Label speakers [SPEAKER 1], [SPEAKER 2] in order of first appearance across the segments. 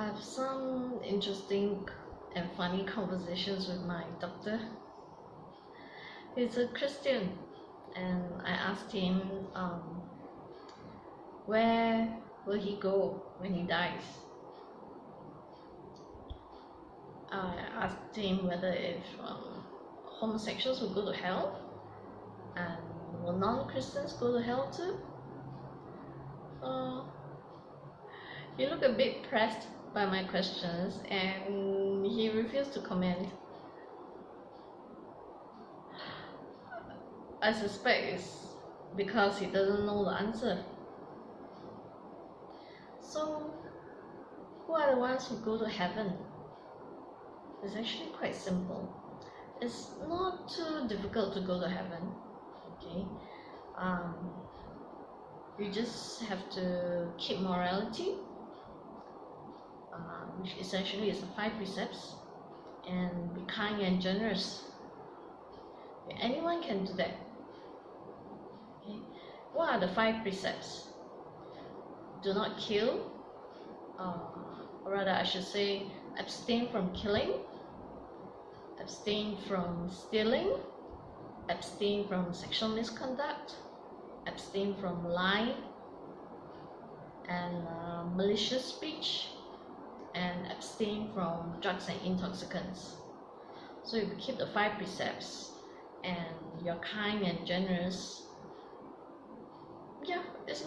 [SPEAKER 1] I have some interesting and funny conversations with my doctor. He's a Christian, and I asked him, um, where will he go when he dies? I asked him whether if um, homosexuals will go to hell, and will non-Christians go to hell too? Uh, he looked a bit pressed by my questions and he refused to comment. I suspect it's because he doesn't know the answer. So, who are the ones who go to heaven? It's actually quite simple. It's not too difficult to go to heaven. Okay, um, you just have to keep morality which essentially is the five precepts and be kind and generous. Anyone can do that. Okay. What are the five precepts? Do not kill uh, or rather I should say abstain from killing abstain from stealing abstain from sexual misconduct abstain from lying and uh, malicious speech and abstain from drugs and intoxicants. So if you keep the five precepts and you're kind and generous, yeah, it's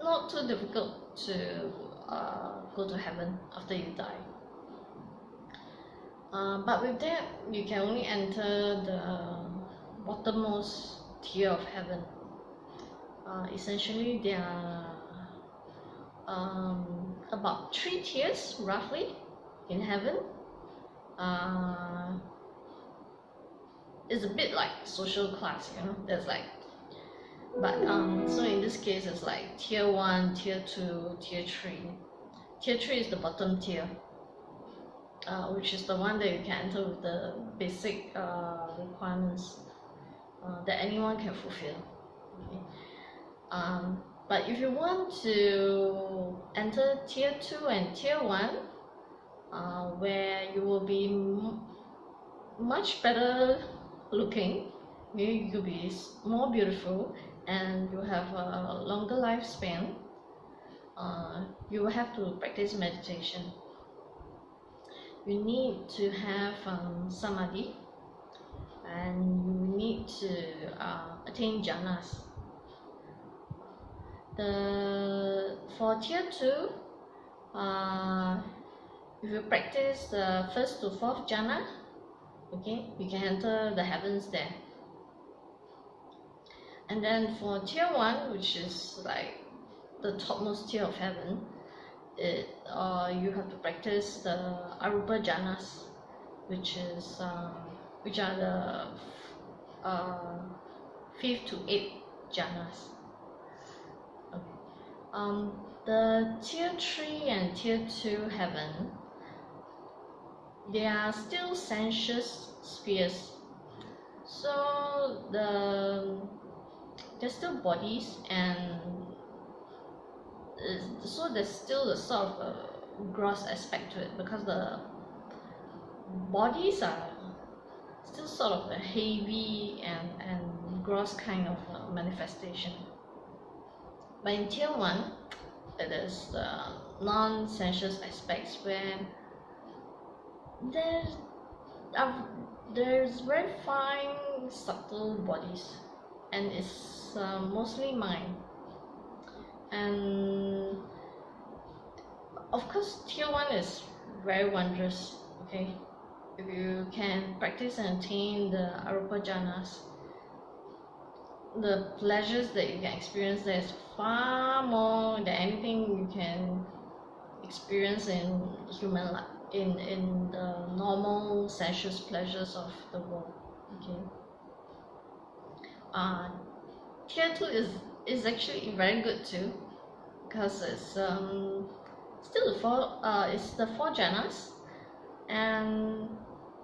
[SPEAKER 1] not too difficult to uh, go to heaven after you die. Uh, but with that, you can only enter the bottommost tier of heaven. Uh, essentially, there are um, about three tiers roughly in heaven. Uh, it's a bit like social class you know there's like but um so in this case it's like tier 1 tier 2 tier 3 tier 3 is the bottom tier uh, which is the one that you can enter with the basic uh, requirements uh, that anyone can fulfill. Okay. um, but if you want to enter tier 2 and tier 1 uh, where you will be much better looking you'll be more beautiful and you have a longer lifespan uh, you will have to practice meditation. You need to have um, samadhi and you need to uh, attain jhanas the for tier 2 uh, if you practice the first to fourth jhana okay you can enter the heavens there. And then for tier 1 which is like the topmost tier of heaven it uh, you have to practice the arupa jhanas which is uh, which are the uh, fifth to eighth jhanas um, the tier 3 and tier 2 heaven they are still sensuous spheres. So the there's still bodies and so there's still the sort of a gross aspect to it because the bodies are still sort of a heavy and, and gross kind of uh, manifestation but in tier 1 it is the non-sensuous aspects where there's uh, there's very fine subtle bodies and it's uh, mostly mind. And of course tier 1 is very wondrous okay? If you can practice and attain the arupa jhanas the pleasures that you can experience there is far more than anything you can experience in human life in in the normal sensuous pleasures of the world okay? Uh tier 2 is is actually very good too because it's um still the four uh it's the four jhanas and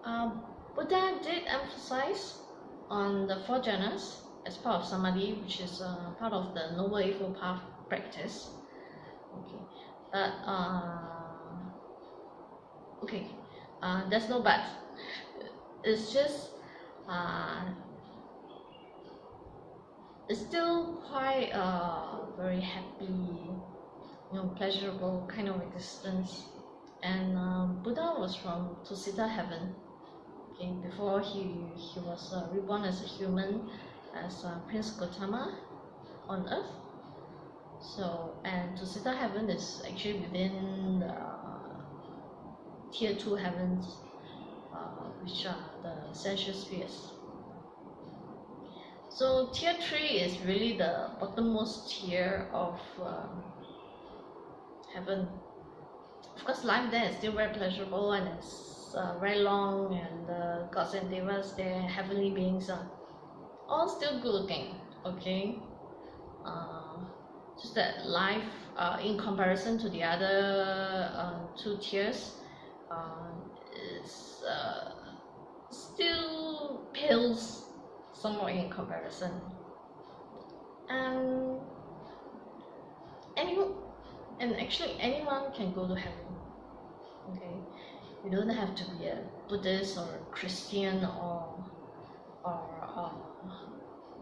[SPEAKER 1] uh, Buddha did emphasize on the four jhanas as part of samadhi which is uh, part of the noble eightfold path practice. Okay. But uh, okay. Uh, there's no but. It's just uh, it's still quite a very happy you know pleasurable kind of existence. And uh, Buddha was from Tusita heaven. Okay. Before he he was uh, reborn as a human as uh, Prince Gautama on earth. So and to Tusita heaven is actually within the tier 2 heavens uh, which are the sensual spheres. So tier 3 is really the bottommost tier of uh, heaven. Of course life there is still very pleasurable and it's uh, very long and the gods and devas their heavenly beings are all still good looking okay? Uh, just that life uh, in comparison to the other uh, two tiers uh, is uh, still pales somewhat in comparison. And anyone and actually anyone can go to heaven okay? You don't have to be a Buddhist or a Christian or or a uh,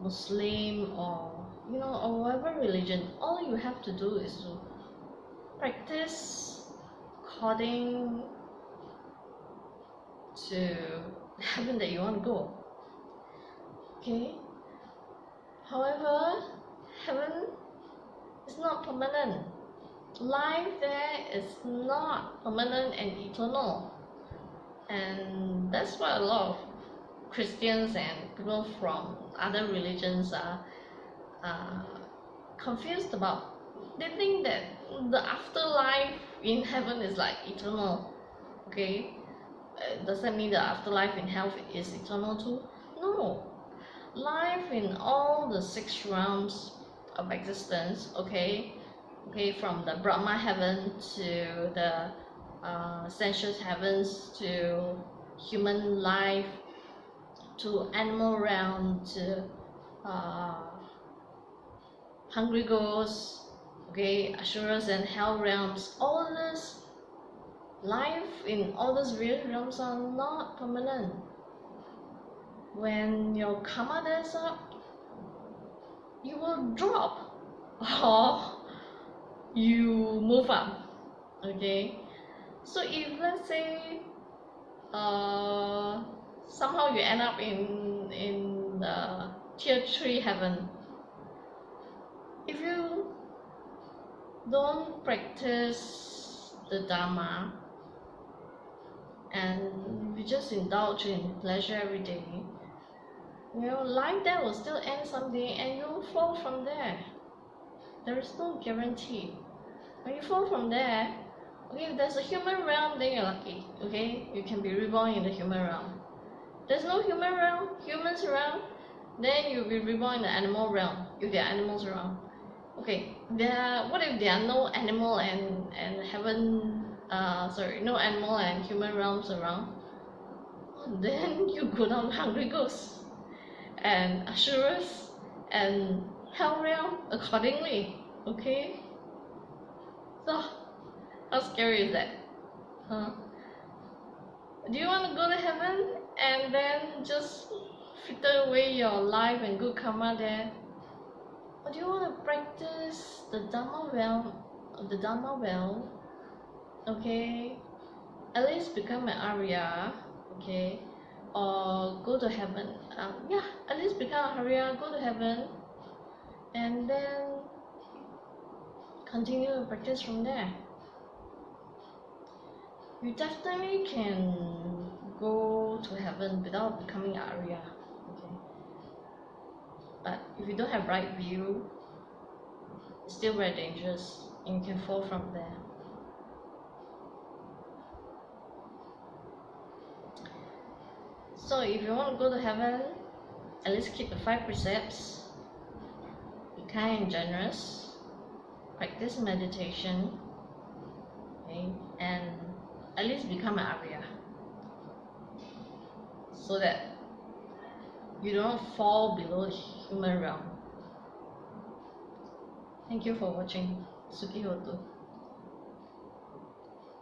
[SPEAKER 1] Muslim or you know or whatever religion all you have to do is to practice according to heaven that you want to go. Okay? However heaven is not permanent. Life there is not permanent and eternal. And that's what a lot of Christians and people from other religions are confused about. They think that the afterlife in heaven is like eternal okay? Uh, does that mean the afterlife in hell is eternal too? No. Life in all the six realms of existence okay? Okay from the Brahma heaven to the uh, sensuous heavens to human life to animal realm to uh, hungry ghosts okay asuras and hell realms. All this life in all those various realms are not permanent. When your karma dies up you will drop or you move up okay? So if let's say uh somehow you end up in in the tier 3 heaven. If you don't practice the dharma and you just indulge in pleasure every day you know life there will still end someday and you'll fall from there. There is no guarantee. When you fall from there okay if there's a human realm then you're lucky okay? You can be reborn in the human realm there's no human realm humans around then you'll be reborn in the animal realm if there are animals around. Okay there what if there are no animal and and heaven uh sorry no animal and human realms around? Then you go down hungry ghosts and asuras and hell realm accordingly okay? So how scary is that? Huh do you want to go to heaven and then just fritter away your life and good karma there? Or do you want to practice the dharma well the dharma well okay? At least become an arya okay? Or go to heaven um, yeah at least become an arya go to heaven and then continue to practice from there you definitely can go to heaven without becoming arya okay? But if you don't have right view it's still very dangerous and you can fall from there. So if you want to go to heaven at least keep the five precepts be kind and generous practice meditation okay? And at least become an arya so that you don't fall below human realm. Thank you for watching. Sukhi Hotu